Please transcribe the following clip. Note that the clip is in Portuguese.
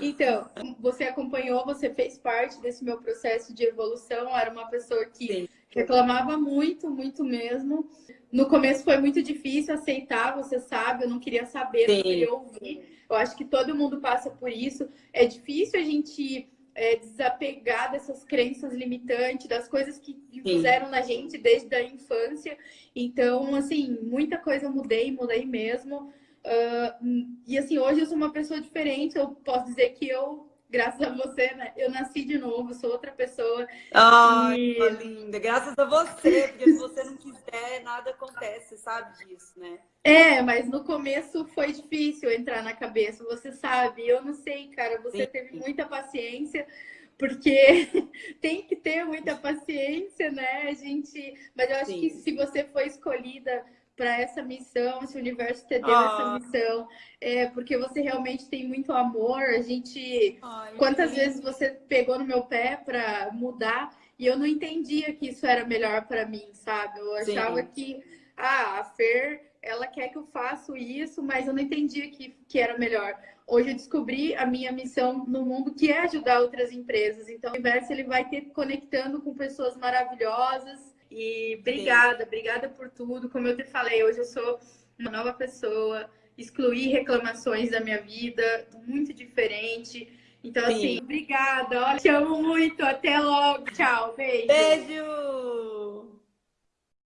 Então, você acompanhou, você fez parte desse meu processo de evolução. Era uma pessoa que Sim. reclamava muito, muito mesmo. No começo foi muito difícil aceitar, você sabe, eu não queria saber, Sim. não queria ouvir. Eu acho que todo mundo passa por isso. É difícil a gente é, desapegar dessas crenças limitantes, das coisas que fizeram na gente desde a infância. Então, assim, muita coisa eu mudei, mudei mesmo. Uh, e assim, hoje eu sou uma pessoa diferente, eu posso dizer que eu, graças a você, né, eu nasci de novo, sou outra pessoa. Ai, e... linda, graças a você, porque se você não quiser, nada acontece, sabe disso, né? É, mas no começo foi difícil entrar na cabeça, você sabe, eu não sei, cara, você Sim. teve muita paciência, porque tem que ter muita paciência, né, a gente... Mas eu acho Sim. que se você foi escolhida para essa missão, esse universo te deu essa missão, é porque você realmente tem muito amor. A gente, Ai, quantas vezes você pegou no meu pé para mudar e eu não entendia que isso era melhor para mim, sabe? Eu achava Sim. que ah, a Fer, ela quer que eu faça isso, mas eu não entendia que, que era melhor. Hoje eu descobri a minha missão no mundo, que é ajudar outras empresas. Então, o universo ele vai ter conectando com pessoas maravilhosas e obrigada, Sim. obrigada por tudo. Como eu te falei, hoje eu sou uma nova pessoa, excluí reclamações da minha vida, muito diferente. Então, Sim. assim, obrigada. Olha, te amo muito. Até logo. Tchau. Beijo. Beijo.